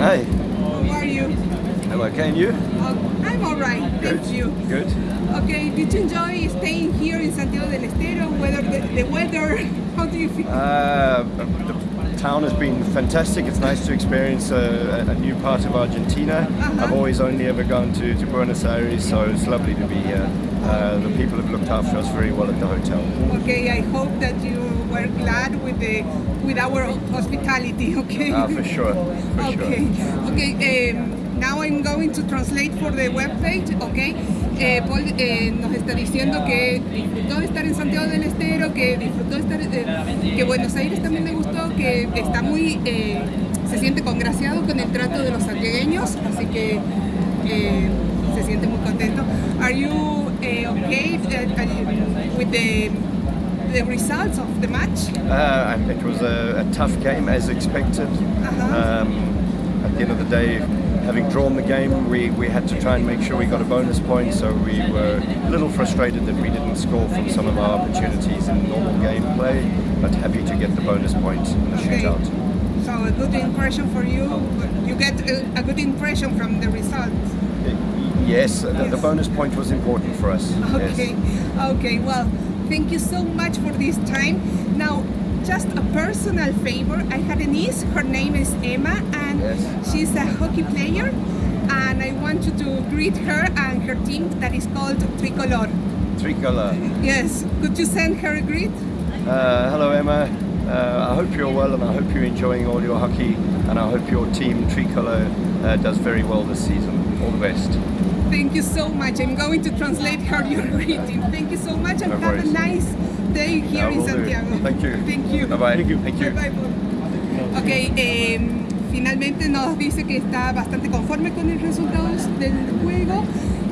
Hey, How are you? I'm I okay and you? Uh, I'm alright, thank Good. you. Good. Okay, did you enjoy staying here in Santiago del Estero? Whether the, the weather, how do you feel? Uh, the town has been fantastic. It's nice to experience a, a new part of Argentina. Uh-huh. I've always only ever gone to, to Buenos Aires, so it's lovely to be here. Uh, the people have looked after us very well at the hotel. Okay, I hope that you were glad with the with our hospitality. Okay. Ah, for sure, for okay. sure. Okay. Um, now I'm going to translate for the webpage. Okay. Eh, Paul eh, nos está diciendo que disfrutó de estar en Santiago del Estero, que disfrutó de estar, eh, que Buenos Aires también le gustó, que está muy, eh, se siente congraciado con el trato de los santiagueños, así que eh, se siente muy contento. Are you uh, with the the results of the match? Uh, it was a, a tough game as expected. Uh-huh. Um, at the end of the day, having drawn the game, we, we had to try and make sure we got a bonus point, so we were a little frustrated that we didn't score from some of our opportunities in normal gameplay, but happy to get the bonus point in the Okay. shootout. So a good impression for you. You get a, a good impression from the results. Yes, the, the bonus point was important for us. Okay, Yes. okay. Well, thank you so much for this time. Now, just a personal favor. I had a niece. Her name is Emma, and Yes. she's a hockey player. And I want you to greet her and her team that is called Tricolor. Tricolor. Yes, could you send her a greet? Uh, hello, Emma. Uh, hope you're well and I hope you're enjoying all your hockey and I hope your team Tricolor uh, does very well this season. All the best. Thank you so much. I'm going to translate her your greeting. Thank you so much and No have a nice day here I in will do. Santiago. Thank you. Thank you. Bye-bye. Thank you. Thank you. Bye, Paul. Ok, eh, finalmente nos dice que está bastante conforme con el resultado del juego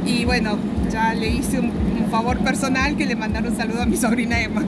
y bueno, ya le hice un, un favor personal que le mandar un saludo a mi sobrina Emma.